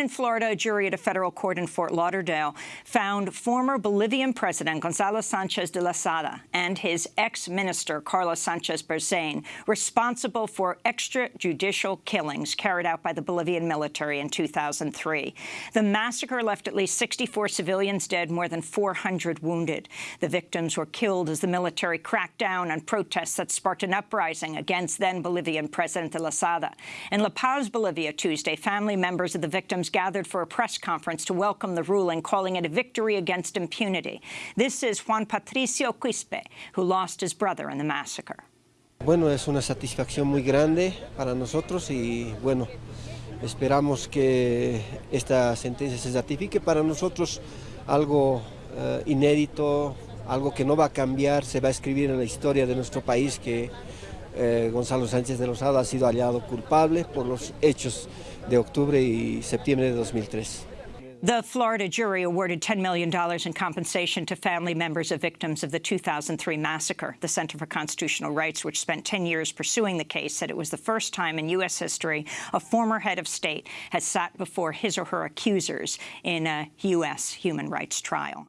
In Florida, a jury at a federal court in Fort Lauderdale found former Bolivian President Gonzalo Sanchez de Lozada and his ex-minister Carlos Sanchez Berzain responsible for extrajudicial killings carried out by the Bolivian military in 2003. The massacre left at least 64 civilians dead, more than 400 wounded. The victims were killed as the military cracked down on protests that sparked an uprising against then-Bolivian President de Lozada. In La Paz, Bolivia, Tuesday, family members of the victims gathered for a press conference to welcome the ruling, calling it a victory against impunity. This is Juan Patricio Quispe, who lost his brother in the massacre. Bueno, es una satisfacción muy grande para nosotros y, bueno, esperamos que esta sentencia se ratifique. Para nosotros algo uh, inédito, algo que no va a cambiar, se va a escribir en la historia de nuestro país que eh, Gonzalo Sánchez de Lozada ha sido hallado culpable por los hechos de octubre y septiembre de 2003. The Florida jury awarded $10 million in compensation to family members of victims of the 2003 massacre. The Center for Constitutional Rights, which spent 10 years pursuing the case, said it was the first time in U.S. history a former head of state has sat before his or her accusers in a U.S. human rights trial.